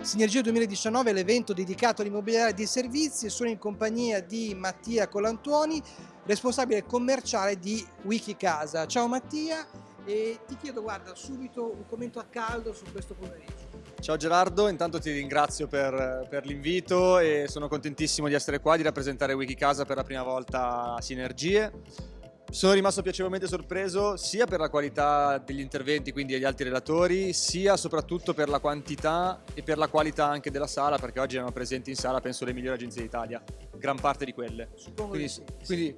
Sinergia 2019 è l'evento dedicato all'immobiliare dei servizi e sono in compagnia di Mattia Colantuoni, responsabile commerciale di Wikicasa. Ciao Mattia e ti chiedo guarda subito un commento a caldo su questo pomeriggio. Ciao Gerardo, intanto ti ringrazio per, per l'invito e sono contentissimo di essere qua, di rappresentare Wikicasa per la prima volta a Sinergie. Sono rimasto piacevolmente sorpreso sia per la qualità degli interventi, quindi degli altri relatori, sia soprattutto per la quantità e per la qualità anche della sala, perché oggi erano presenti in sala, penso, le migliori agenzie d'Italia, gran parte di quelle. Suppongo Quindi, di sì. quindi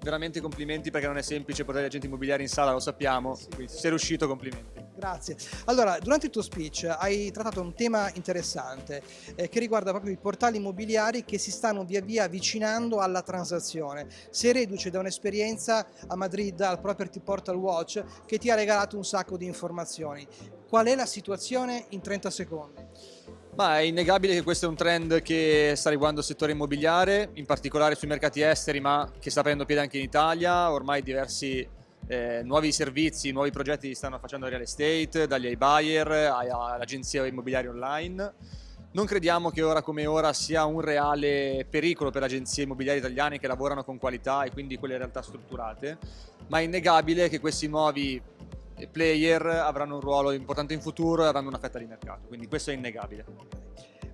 veramente complimenti perché non è semplice portare gli agenti immobiliari in sala, lo sappiamo, quindi se sei riuscito complimenti. Grazie. Allora, durante il tuo speech hai trattato un tema interessante eh, che riguarda proprio i portali immobiliari che si stanno via via avvicinando alla transazione. Sei reduce da un'esperienza a Madrid al Property Portal Watch che ti ha regalato un sacco di informazioni. Qual è la situazione in 30 secondi? Ma è innegabile che questo è un trend che sta riguardando il settore immobiliare, in particolare sui mercati esteri, ma che sta prendendo piede anche in Italia. Ormai diversi eh, nuovi servizi, nuovi progetti si stanno facendo real estate, dagli iBuyer all'agenzia immobiliare online. Non crediamo che ora come ora sia un reale pericolo per agenzie immobiliari italiane che lavorano con qualità e quindi quelle realtà strutturate, ma è innegabile che questi nuovi player avranno un ruolo importante in futuro e avranno una fetta di mercato, quindi questo è innegabile.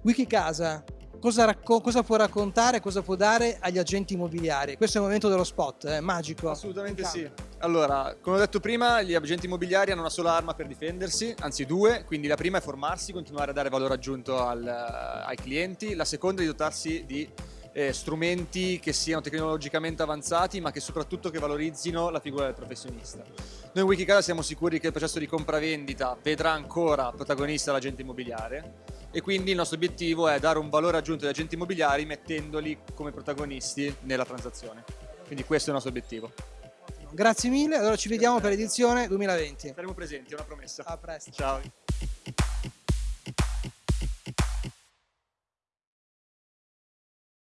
Wikicasa, cosa, cosa può raccontare, cosa può dare agli agenti immobiliari? Questo è il momento dello spot, è magico. Assolutamente sì. Allora, come ho detto prima, gli agenti immobiliari hanno una sola arma per difendersi, anzi due, quindi la prima è formarsi, continuare a dare valore aggiunto al, ai clienti, la seconda è di dotarsi di eh, strumenti che siano tecnologicamente avanzati ma che soprattutto che valorizzino la figura del professionista. Noi in Wikicasa siamo sicuri che il processo di compravendita vedrà ancora protagonista l'agente immobiliare e quindi il nostro obiettivo è dare un valore aggiunto agli agenti immobiliari mettendoli come protagonisti nella transazione. Quindi questo è il nostro obiettivo. Grazie mille, allora ci vediamo per l'edizione 2020. Saremo presenti, è una promessa. A presto. Ciao.